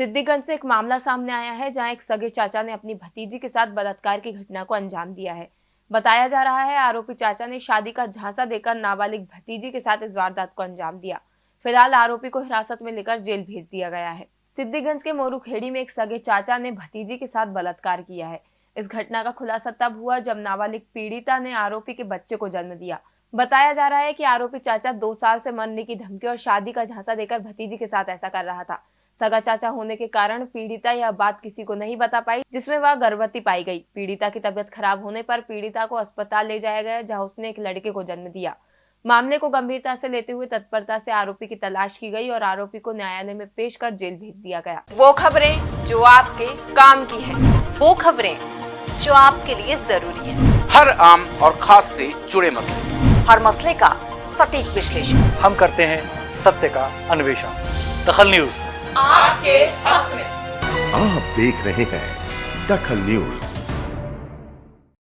सिद्दीगंज से एक मामला सामने आया है, जहाँ एक सगे चाचा ने अपनी भतीजी के साथ बलात्कार की घटना को अंजाम दिया है। बताया जा रहा है, आरोपी चाचा ने शादी का झांसा देकर नाबालिग भतीजी के साथ इस वारदात को अंजाम दिया। फ़िलहाल आरोपी को हिरासत में लेकर जेल भेज दिया गया है। सिद्धिगंज के मोरूखेड़ी में एक सगे चाचा ने भतीजी के साथ बलात्कार किया है। इस घटना का खुलासा तब हुआ जब नाबालिग पीड़िता ने आरोपी के बच्चे को जन्म दिया। बताया जा रहा है कि आरोपी चाचा दो साल से मरने की धमकी और शादी का झांसा देकर भतीजी के साथ ऐसा कर रहा था। सगा चाचा होने के कारण पीड़िता यह बात किसी को नहीं बता पाई जिसमें वह गर्भवती पाई गई। पीड़िता की तबियत खराब होने पर पीड़िता को अस्पताल ले जाया गया जहाँ उसने एक लड़के को जन्म दिया। मामले को गंभीरता से लेते हुए तत्परता से आरोपी की तलाश की गई और आरोपी को न्यायालय में पेश कर जेल भेज दिया गया। वो खबरें जो आपके काम की है। वो खबरें जो आपके लिए ज़रूरी है। हर आम और खास से जुड़े मसले। हर मसले का सटीक विश्लेषण। हम करते हैं सत्य का अन्वेषण। दखल न्यूज़। आपके हक में। आप देख रहे हैं दखल न्यूज़।